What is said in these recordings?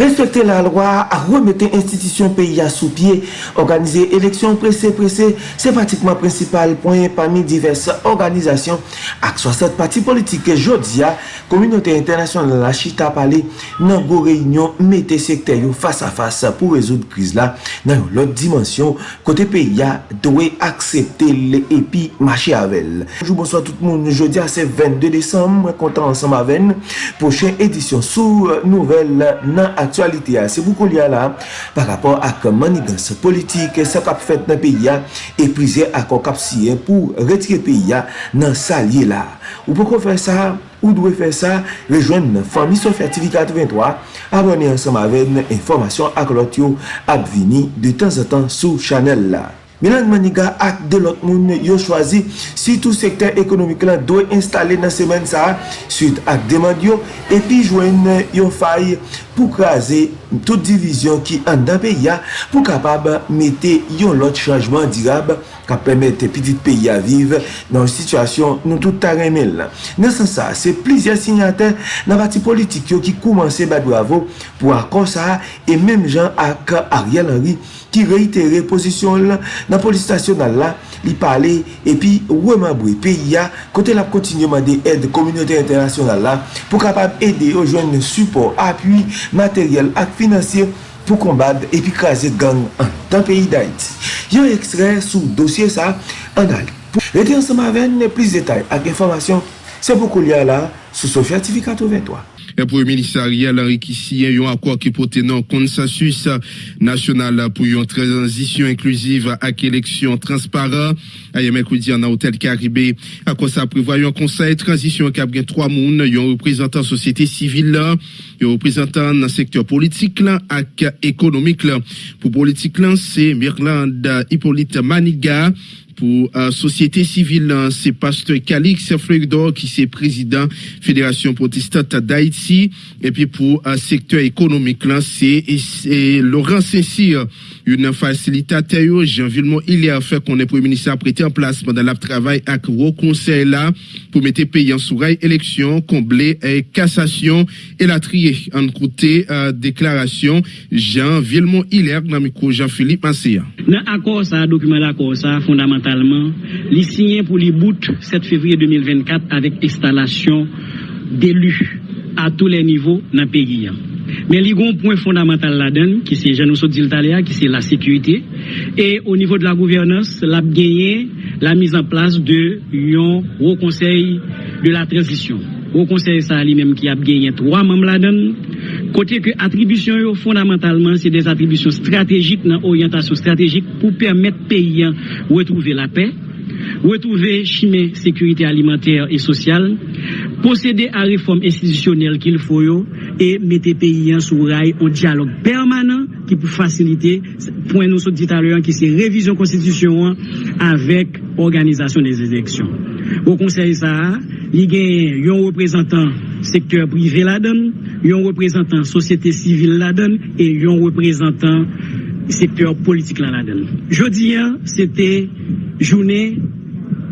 Respekte la lwa a remete institisyon peyi a sou pie, organize eleksyon prese prese, se pratikman prinsipal poyen pami diverse organizasyon ak 60 pati politik ke jodia, Komunote Internasyonal la chita pale nan go reynyon mette sekte yo fasa fasa pou rezoud kriz la nan yon lot dimensyon kote peyi a dowe aksepte le epi machi avel. Jou bonsoit tout moun, jodia se 22 Desem, kontan ansam aven, pochen edisyon sou nouvel nan ak aktualite a se boukou li a la par rapport ak manigans politik se kap fet nan peyi a e prize ak an kap siye pou retire peyi a nan sa li la. Ou pou kon fè sa, ou dwe fè sa, rejoen nan Fami Sofya TV 83 abone ansam avèn informasyon ak lot yo ap vini de tan zatan sou chanel la. Milan Maniga ak de lot moun yo chwazi si tou sektor ekonomik lan doye installe nan semen sa suite ak demand yo epi jwen yo fay pou krasi tout divizyon ki an dan peya pou kapab mette yon lot chanjman dirab ka pemete pitit peyi a vive nan situasyon nou tout taremel lan. Nan san sa, se plizye signate nan pati politik yo ki koumanse badou avou pou akon sa e menm jan ak Ariel Henry ki reitere posisyon la nan polis stasyonal la li pale epi wè mabwe peyi ya kote la kontinye mande ed komunite internasyonal la pou kapab ede yo jwen support, apuy, materyel ak finansye pou kombad epi kaze gang an tan peyi da iti. Yon ekstrey sou dosye sa an al rete ansama ven plis detay ak informasyon se pou kou liya la sou Sofya TV 83 Pou yon ministerial enrikisyen yon akwa ki pote nan konsensus nasyonal pou yon transisyon inklusiv ak eleksyon transparent. Aye mekoudi an a hotel Karibé. Akwa sa prevoyon konsey transisyon kab gen 3 moun yon reprezentant sosyete sivil la, yon reprezentant nan sektor politik la ak ekonomik la. Pou politik la, se Mirland Hippolyte Maniga. Pour la société civile, c'est Pasteur Calix Fleuridor qui est président Fédération protestante d'Haïti. Et puis pour le secteur économique, c'est Laurent Saint-Cyr, une facilitateur, Jean Villemont, il a fait qu'on est premier ministre prêté en place pendant le travail avec le conseil là pour mettre pays en sourail élection, combler et cassation et la trier en côté euh, déclaration Jean Villemont Hilaire, Jean-Philippe Masséa. Dans l'accord, ça, document d'accord, ça, fondamental li signé pour les bouts 7 février 2024 avec installation d'élus à tous les niveaux dans le pays. Mais il y a un point fondamental là-dedans, qui c'est Jean Diltaléa, qui c'est la sécurité. Et au niveau de la gouvernance, l'a gagné la mise en place de un haut conseil de la transition. Au conseil ça lui-même qui a gagné trois membres là-dedans. Côté que attribution fondamentalement c'est des attributions stratégiques, dans orientation stratégique pour permettre pays retrouver la paix. Retrouver chemin sécurité alimentaire et sociale, procéder à réforme institutionnelle qu'il faut et mettre pays sous rail au dialogue permanent qui peut faciliter point nous dit à l'heure qui c'est révision constitution avec organisation des élections. Au conseil ça, il y a un représentant secteur privé là-dedans, un représentant société civile là-dedans et un représentant sektor politik lan la den. Jodi an, sete jounen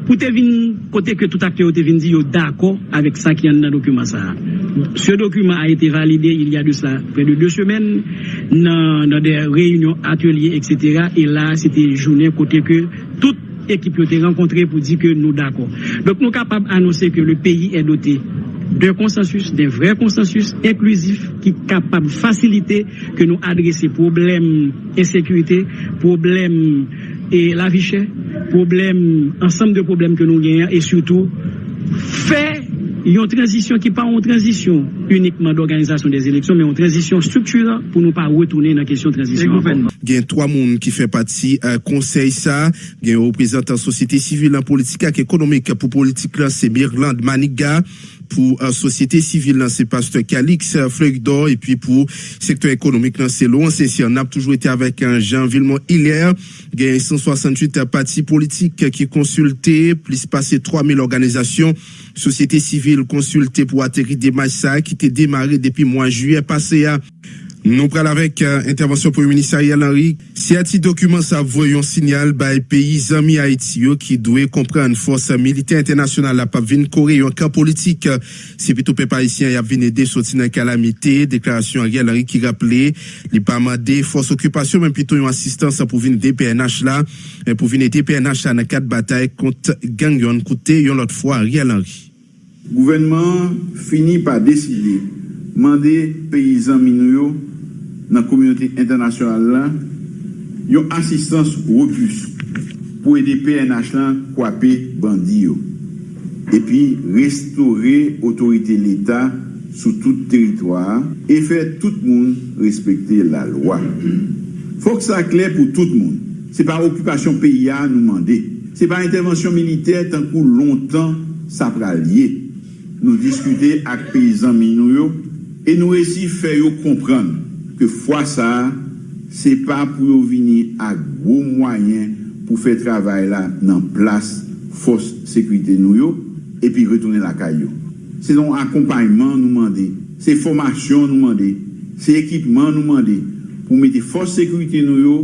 pou te vin kote ke tout akte yo te vin di yo dako avek sa ki an nan dokumen sa. Se dokumen a ete valide il y a de sa pre de 2 semen nan, nan de reyunyon atelier etc. E et la sete jounen kote ke tout ekip yo te renkontre pou di ke nou dako. Dok nou kapab anonse ke le peyi e dote d'un konsensus, d'un vre konsensus inklusif ki kapab fasilite ke nou adrese problem insekurite, problem e la vichè, problem, ansam de problem ke nou genyen e soutou, fè yon transisyon ki pa yon transisyon unikman d'organizasyon des eleksyon, men yon transisyon struktura pou nou pa wotounen nan kesyon transisyon anponman. Gen 3 moun ki fè pati uh, konsey sa, gen reprezentant sosyete sivil an politika ki ekonomik pou politik lan se Mirland Maniga, pour la société civile, c'est Pasteur Calix Fleuridor, et puis pour secteur économique, c'est Laurent C'est On a toujours été avec un Jean Villemont a 168 partis politiques qui consulté, plus passé 3000 organisations, société civile consultée pour atterrir des matchs qui étaient démarré depuis mois juillet passé à Nou pral avek uh, intervensyon pou yon ministerial Henri. Si ati dokumen sa voyon sinyal bay peyi zami Haiti yo ki dwe kompren fos milite internasyonal la pap vin kore yon ka politik. Si pitou pe parisyen yap vin ede soti nan kalamite, deklarasyon Ariel Henri ki rappele li pa amade fos okupasyon men pitou yon asistans pou vin ede PNH la. Men pou vin ede PNH la nan kat batay kont gangyon koute yon lot fwa Ariel Henri. Gouvenman fini pa deside mande peyizan minou yo nan komyote internasyonal lan, yon asistans repus pou ede PNH lan kwape bandi yo. Epi, restore otorite l'Etat sou tout teritoir e fè tout moun respekte la lwa. Fok sa kler pou tout moun. Se pa okupasyon PIA nou mande. Se pa intervensyon militer tankou lontan sa pralye. Nou diskute ak peyizan minou yo e nou resi fè yo kompran ke fwa sa, se pa pou yo vini ak gwo mwayen pou fe travay la nan plas fos sekwite nou yo, epi retounen la kay yo. Se don akompanyman nou mande, se formasyon nou mande, se ekipman nou mande, pou mette fos sekwite nou yo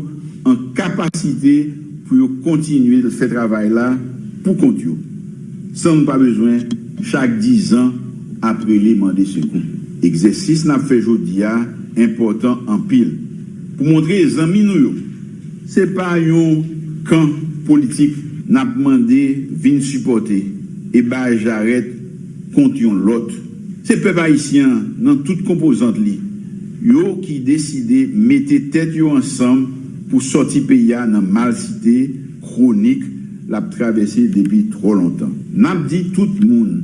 an kapasite pou yo kontinuye fe travay la pou kont yo. San nou pa bezwen, chak 10 an apre li mande sekou. Eksersis nan fe jodi ya, important an pil. Pou montre zanmi nou yo, se pa yon kan politik nap mande vin supporte e ba jaret kont yon lot. Se pe ba isyan nan tout kompozant li, yo ki deside mette tet yo ansam pou soti peya nan malsite kronik lap travesse depi tro lontan. Nap di tout moun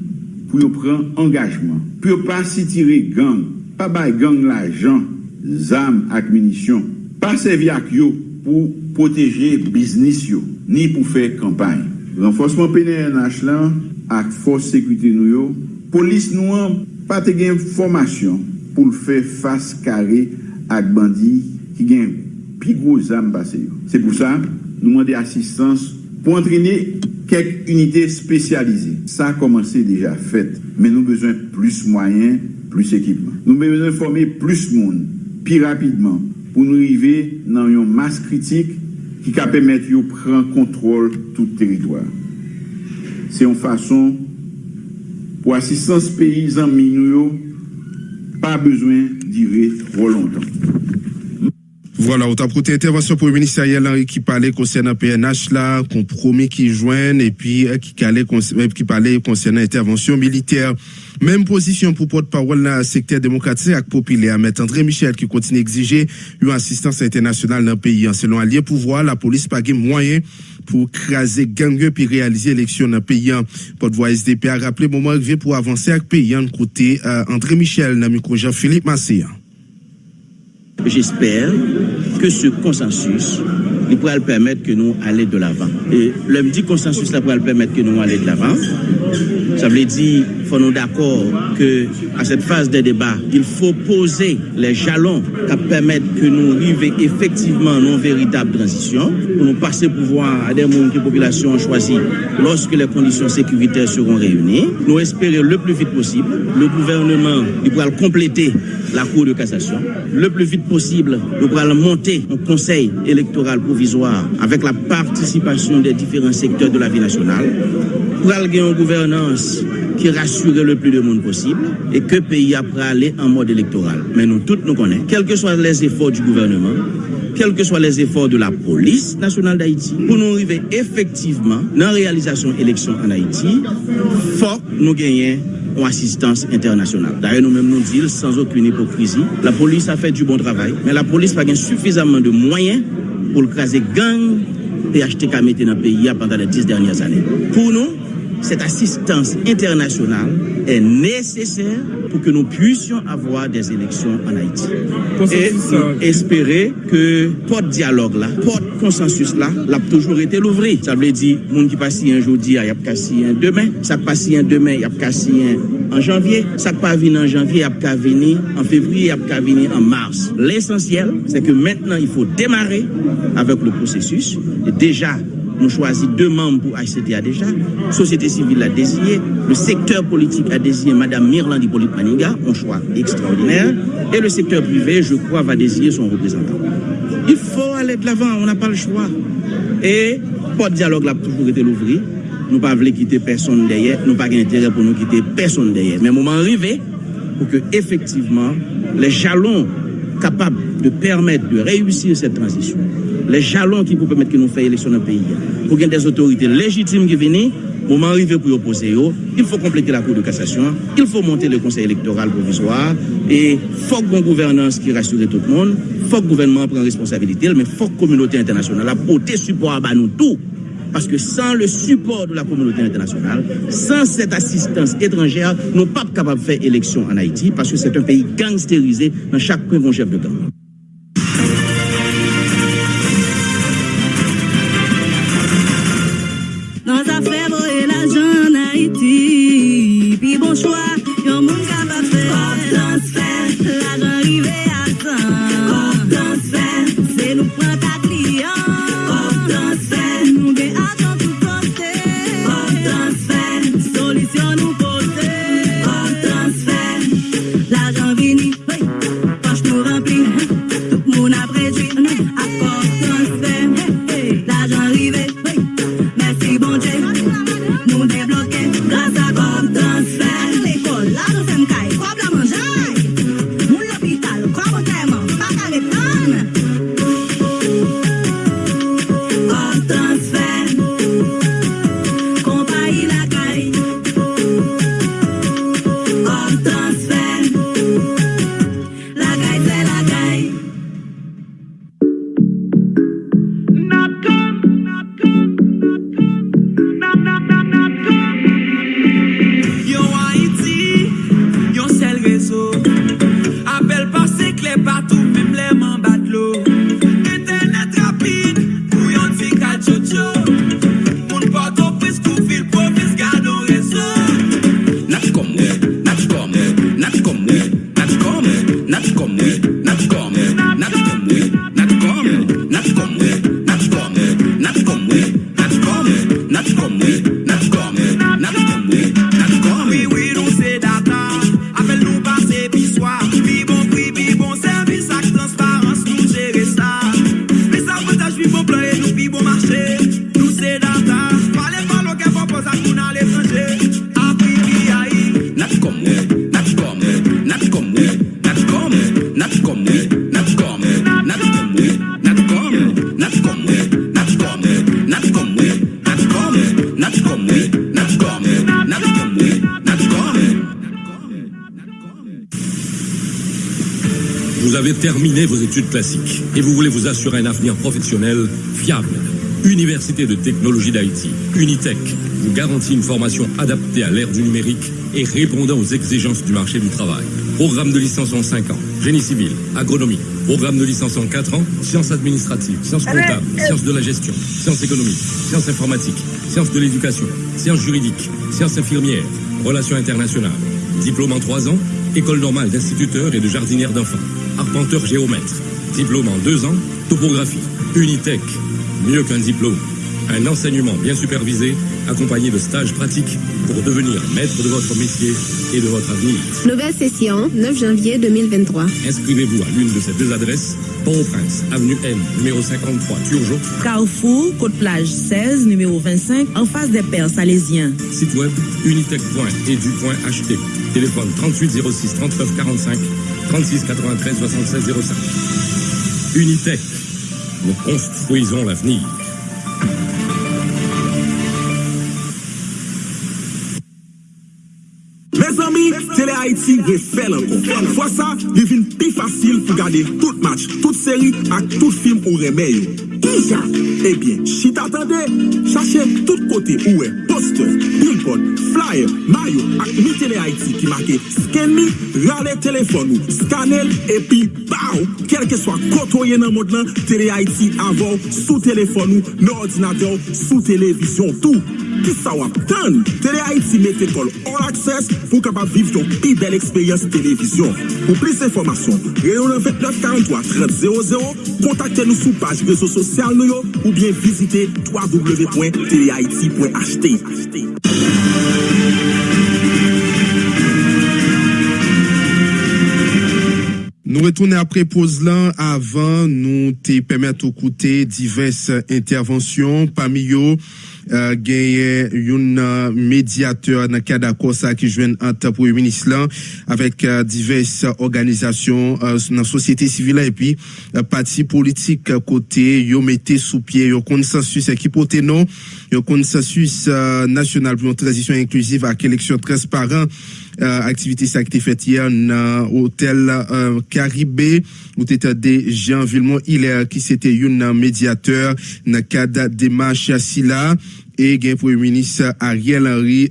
pou yo pren engajman, pou yo pa si tire gang pa bay gang la jan, zam ak minisyon, pa sevi ak yo pou poteje biznis yo, ni pou fe kampany. Renforceman PNH lan ak fos sekwite nou yo, polis nou an pa te gen formasyon pou l fe fas kare ak bandi ki gen pi gwo zam base yo. Se pou sa, nou mande asistans pou antrene kek unité spesyalize. Sa a komanse deja fet, men nou bezwen plus mwayen plus ekipman. Nou bezwen forme plus moun, pi rapidman, pou nou rive nan yon mas kritik ki ka pemet yo pren kontrol tout teritwa. Se yon fason pou asistans peyizan minou yo, pa bezwen dire tro lontan. Voilà, on t'a prêté intervention pour le ministériel qui parlait concernant PNH là, compromis qui joignent et puis euh, qui qui parlait concernant intervention militaire. Même position pour porte-parole dans le secteur démocratique avec populaire. Mais André Michel qui continue d'exiger une assistance internationale dans le pays. Selon Allié Pouvoir, la police pas moyen pour craser gang puis réaliser l'élection dans le pays. Porte-voix SDP a rappelé moment arrivé pour avancer avec le pays. Côté euh, André Michel, dans le micro Jean-Philippe Massé. J'espère que ce consensus il pourra le permettre que nous aller de l'avant. Et le dit consensus là pourra le permettre que nous aller de l'avant. Ça veut dire faut nous d'accord que à cette phase des débats, il faut poser les jalons qui permettent que nous arrivions effectivement à une véritable transition pour nous passer pouvoir à des mondes que la population a choisi lorsque les conditions sécuritaires seront réunies. Nous espérons le plus vite possible. Le gouvernement il pourra compléter la Cour de cassation. Le plus vite possible, nous pourrons monter un conseil électoral avec la participation des différents secteurs de la vie nationale pour avoir une gouvernance qui rassure le plus de monde possible et que le pays après aller en mode électoral. Mais nous tous nous connaissons, quels que soient les efforts du gouvernement, quels que soient les efforts de la police nationale d'Haïti, pour nous arriver effectivement dans la réalisation élection en Haïti, faut nous gagner en assistance internationale. D'ailleurs, nous-mêmes nous disons sans aucune hypocrisie, la police a fait du bon travail, mais la police n'a pas suffisamment de moyens pour le craser gang PHTK dans le pays pendant les dix dernières années. Pour nous, cette assistance internationale est nécessaire pour que nous puissions avoir des élections en Haïti. Et espérer que porte dialogue là, porte consensus là, l'a toujours été l'ouvrir. Ça veut dire, monde qui passe un jour, il y a passé un demain, ça passe un demain, il y a passé un en janvier, ça pas venir en janvier, il y a venir en février, il y a venir en mars. L'essentiel, c'est que maintenant, il faut démarrer avec le processus. Et déjà, nous choisi deux membres pour HCTA déjà. Société civile a désigné, le secteur politique a désigné Madame Mirland Hippolyte Maniga, un choix extraordinaire, et le secteur privé, je crois, va désigner son représentant. Il faut aller de l'avant, on n'a pas le choix. Et pas de dialogue là toujours été l'ouvrir. Nous ne pas voulu quitter personne derrière, nous pas intérêt pour nous quitter personne derrière. Mais moment arrivé pour que effectivement les jalons capables de permettre de réussir cette transition, les jalons qui peuvent permettre que nous fassions élection dans le pays, pour qu'il y ait des autorités légitimes qui viennent, moment arrivé pour opposer, il faut compléter la Cour de cassation, il faut monter le Conseil électoral provisoire, et il faut une gouvernance qui rassure tout le monde, faut que le gouvernement prenne responsabilité, mais faut que la communauté internationale apporte support à nous tous. Parce que sans le support de la communauté internationale, sans cette assistance étrangère, nous ne sommes pas capables de faire élection en Haïti parce que c'est un pays gangstérisé dans chaque coin chef de gang. Avez terminé vos études classiques et vous voulez vous assurer un avenir professionnel fiable. Université de technologie d'Haïti, Unitech, vous garantit une formation adaptée à l'ère du numérique et répondant aux exigences du marché du travail. Programme de licence en 5 ans, génie civil, agronomie. Programme de licence en 4 ans, sciences administratives, sciences comptables, sciences de la gestion, sciences économiques, sciences informatiques, sciences de l'éducation, sciences juridiques, sciences infirmières, relations internationales. Diplôme en 3 ans, école normale d'instituteur et de jardinière d'enfants. Arpenteur géomètre. Diplôme en 2 ans, topographie. Unitech. Mieux qu'un diplôme. Un enseignement bien supervisé, accompagné de stages pratiques pour devenir maître de votre métier et de votre avenir. Nouvelle session, 9 janvier 2023. Inscrivez-vous à l'une de ces deux adresses. Port-au-Prince, avenue M, numéro 53, Turgeot. Carrefour, Côte-Plage 16, numéro 25, en face des Pères Salésiens. Site web unitech.edu.ht. Téléphone 38 06 39 45 36 93 76 05. Unité, nous construisons l'avenir. Mes amis, Télé Haïti refèl ankon. Fwa sa, devin plus facile pou gade tout match, toute série ak tout film ou remè yo. ça, eh bien, si t'atende, chache tout côté où est. Reuters, Billboard, Flyer, Mayo ak Mi Tele Haiti ki make sken mi, rale telefon ou, skanel epi baou, kelke swa kotoye nan mod lan, Tele Haiti avou sou telefon ou, nan ordinateur sou televizyon tou. Ki sa wap tan? Tele Haiti met ekol all access pou kapap viv ton pi bel eksperyans televizyon. Pou plis informasyon, reyon 2943-3000, kontakte nou sou page rezo sosyal nou yo ou bien visite www.telehaiti.ht. Nous retournons après pause là. Avant, nous te permettre d'écouter diverses interventions. Parmi eux, euh, gagné un euh, médiateur dans le cadre d'accord ça qui joue entre premier ministre là avec euh, diverses organisations euh, dans la société civile et puis euh, partis politiques euh, côté yo mettez sous pied un consensus qui porte non un consensus euh, national pour euh, aktivite sa ki te fet yer nan hotel euh, Karibé ou te te de Jean Villemont. Hilaire euh, ki se te yon nan mediateur nan kada demache si la e gen premier ministre Ariel Henry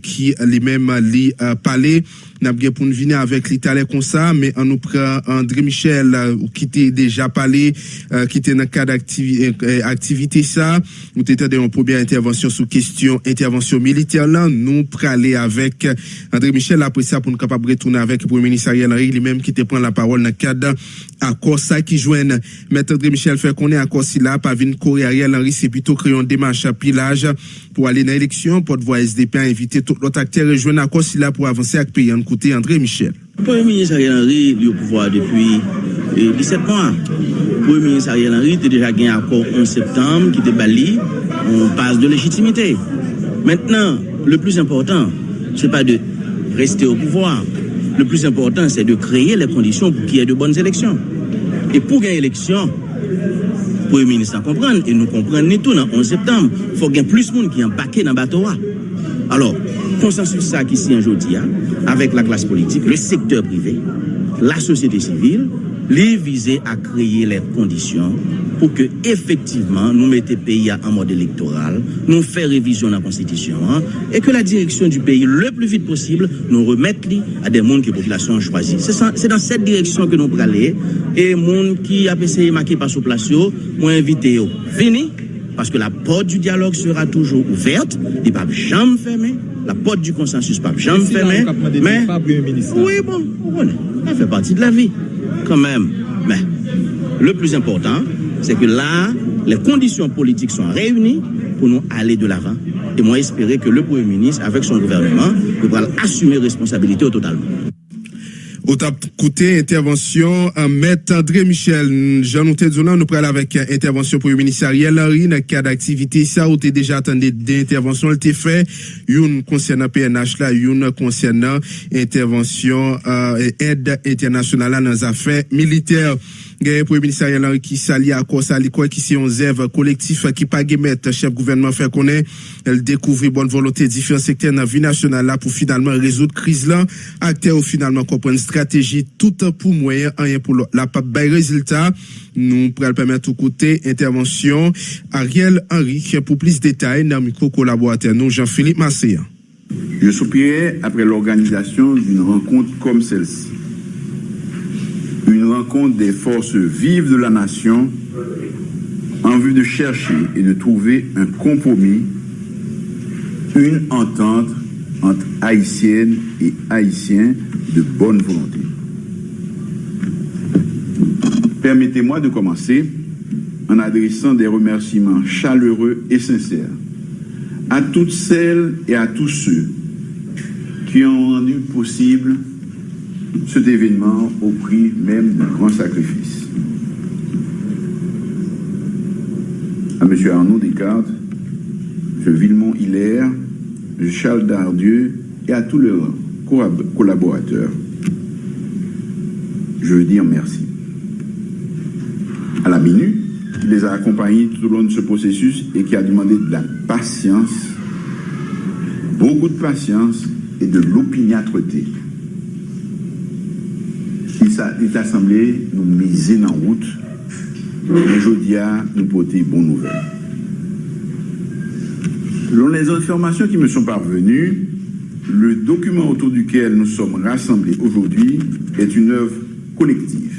ki li men li pale n'a bien pour venir avec l'italien comme ça mais on nous prend André Michel euh, qui était déjà parlé euh, qui était dans le cadre d'activité euh, ça. Nous était dans une première intervention sous question intervention militaire là. Nous aller avec André Michel. Après ça pour nous capable retourner avec le premier ministre Ariel Henry lui-même qui te prend la parole dans le cadre accord ça qui joignent maître André Michel fait qu'on est accord si là pas vinn courir Ariel Henry c'est plutôt créer une démarche à pilage pour aller dans l'élection. Porte-voix SDP a invité tout l'autre acteur rejoindre accord si là pour avancer avec pays en côté André Michel Le Premier ministre Ariel Henry est au pouvoir depuis eh, 17 mois. Le Premier ministre Ariel Henry était déjà gagné accord 11 septembre qui était bali en base de légitimité. Maintenant, le plus important, c'est pas de rester au pouvoir. Le plus important, c'est de créer les conditions pour qu'il y ait de bonnes élections. Et pour gagner élection, le Premier ministre en comprendre, et nous comprenons tout dans 11 septembre, il faut qu'il y ait plus de monde qui est embarqué dans le bateau. Alors, consensus ça qui s'y aujourd'hui, hein, avec la classe politique, le secteur privé, la société civile, les viser à créer les conditions pour que effectivement nous mettions le pays en mode électoral, nous faire révision de la constitution hein, et que la direction du pays le plus vite possible nous remette à des mondes que la population a choisi. C'est dans cette direction que nous allons aller et monde qui a essayé de marquer par sous place, moi invité. Fini parce que la porte du dialogue sera toujours ouverte, ne va jamais fermer, la porte du consensus va jamais fermer. Mais, oui, bon, connaissez, ça fait partie de la vie, quand même. Mais le plus important, c'est que là, les conditions politiques sont réunies pour nous aller de l'avant. Et moi, espérer que le Premier ministre, avec son gouvernement, devra assumer responsabilité au totalement. Au tap côté intervention en maître André Michel Jean Zona nous parle avec euh, intervention pour le ministre Ariel Henry. Dans le cadre d'activité ça où t'es déjà attendu des interventions elle t'est fait. Une concernant PNH là une concernant intervention euh, aide internationale dans les affaires militaires Gaye le ministre Ariel Henry qui s'allie à quoi s'allie quoi qui c'est un zève collectif qui pas mettre chef gouvernement fait connaît elle découvre bonne volonté différents secteurs dans la vie nationale là pour finalement résoudre crise là. Acteur finalement comprendre stratégie tout pour moyen rien pour la pas résultat. Nous pourrons permettre au côté intervention Ariel Henry pour plus de détails dans micro collaborateur nous Jean-Philippe Masséa. Je soupirais après l'organisation d'une rencontre comme celle-ci. Une rencontre des forces vives de la nation en vue de chercher et de trouver un compromis, une entente entre haïtiennes et haïtiens de bonne volonté. Permettez-moi de commencer en adressant des remerciements chaleureux et sincères à toutes celles et à tous ceux qui ont rendu possible cet événement au prix même d'un grand sacrifice. À M. Arnaud Descartes, M. Villemont Hilaire, M. Charles Dardieu et à tous leurs collab- collaborateurs, je veux dire merci. À la minute, qui les a accompagnés tout au long de ce processus et qui a demandé de la patience, beaucoup de patience et de l'opiniâtreté. Il s'a- il est assemblé nous miser en route, aujourd'hui nous porter bonne nouvelle. Selon les informations qui me sont parvenues, le document autour duquel nous sommes rassemblés aujourd'hui est une œuvre collective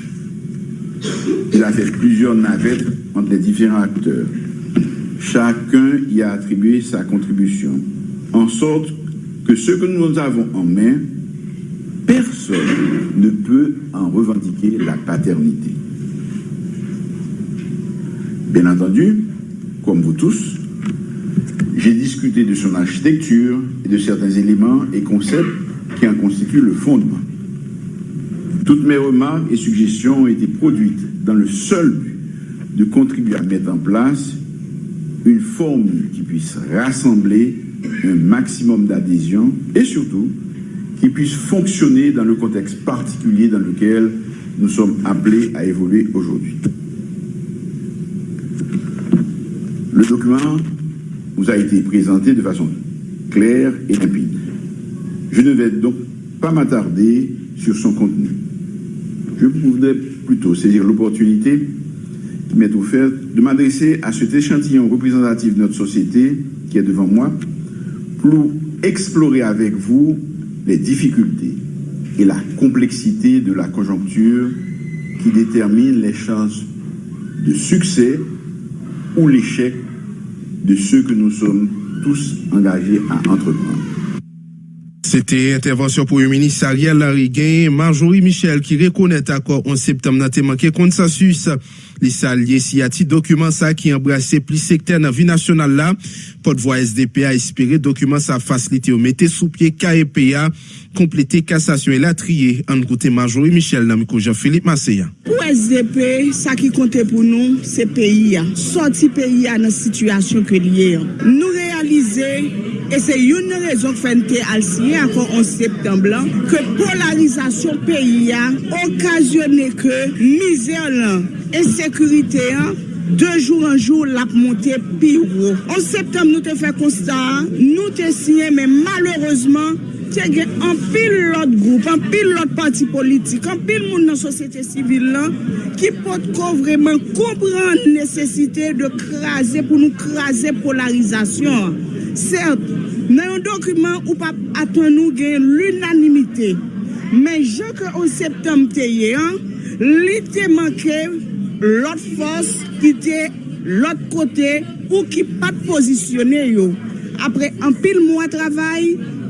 Il a fait plusieurs navettes entre les différents acteurs. Chacun y a attribué sa contribution, en sorte que ce que nous avons en main, personne ne peut en revendiquer la paternité. Bien entendu, comme vous tous, j'ai discuté de son architecture et de certains éléments et concepts qui en constituent le fondement. Toutes mes remarques et suggestions ont été produites dans le seul but de contribuer à mettre en place une formule qui puisse rassembler un maximum d'adhésion et surtout qui puisse fonctionner dans le contexte particulier dans lequel nous sommes appelés à évoluer aujourd'hui. Le document vous a été présenté de façon claire et limpide. Je ne vais donc pas m'attarder sur son contenu. Je voudrais plutôt saisir l'opportunité qui m'est offerte de m'adresser à cet échantillon représentatif de notre société qui est devant moi pour explorer avec vous les difficultés et la complexité de la conjoncture qui détermine les chances de succès ou l'échec de ceux que nous sommes tous engagés à entreprendre. C'était intervention pour le ministre Ariel Lariguin, Marjorie Michel qui reconnaît accord en septembre le manqué consensus. Les saliers si a document ça qui embrassé plus secteur dans la vie nationale là. Porte-voix SDP a espéré document ça facilité au mettre sous pied KEPA, komplete kassasyon e latriye an koute Majou e Michel Namiko Jean-Philippe Masseya. Pou SDP, sa ki konte pou nou, se peyi ya. Soti peyi ya nan situasyon ke liye ya. Nou realize, e se yon rezon fente al siye akon 11 septemblan, ke polarizasyon peyi ya okasyone ke mizer lan, ensekurite ya, De jour an jour l ap monte pi wou. An septem nou te fe konsta, nou te siye, men malereusement, te gen anpil lot goup, anpil lot pati politik, anpil moun nan sosyete sivil lan, ki pot ko vreman kompran nesesite de kraze pou nou kraze polarizasyon. Sert, nan yon dokumen ou pa atwen nou gen l'unanimite, men jen ke ou septem te ye an, li te manke lot fos ki te lot kote ou ki pat posisyone yo. Apre anpil moun travay,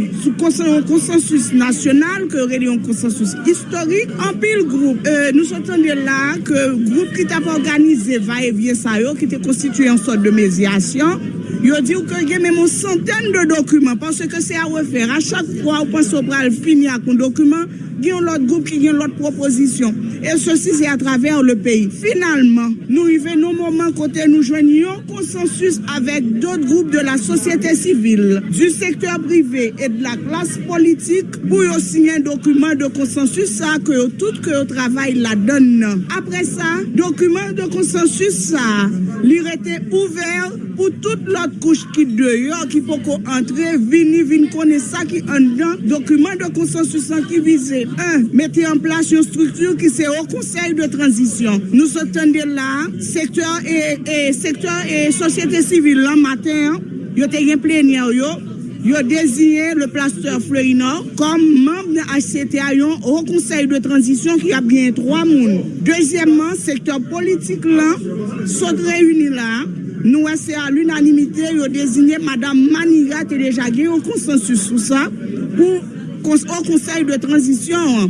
un document sous consensus national, que un consensus historique, un pile groupe. Euh, nous sommes là que le groupe qui t'a organisé va-et-vient ça, qui était constitué en sorte de médiation, il dit que y a même une centaine de documents parce que c'est à refaire. À chaque fois, on pense au bras finir avec un document, il y a l'autre groupe qui a l'autre proposition. Et ceci, c'est à travers le pays. Finalement, nous arrivons au moment côté nous joignons consensus avec d'autres groupes de la société civile, du secteur privé et de la klas politik pou yo sinyen dokumen de konsensus sa ke yo tout ke yo travay la don nan. Apre sa, dokumen de konsensus sa li rete ouver pou tout lot kouch ki deyo ki pou ko antre vini vini kone sa ki an dan dokumen de konsensus sa ki vize. 1. Mete en plas yon struktur ki se o konsey de transisyon. Nou se tende la, sektor e, e, e sosyete sivil lan mater, yo te gen plenye yo, Yo désigné le pasteur Fleurinor comme membre de HCTA au conseil de transition qui a bien trois mounes. Deuxièmement, secteur politique là, sont réunis là. Nous, c'est à l'unanimité, yo désigné Madame Maniga Téléjagé au consensus sur ça, pour au conseil de transition.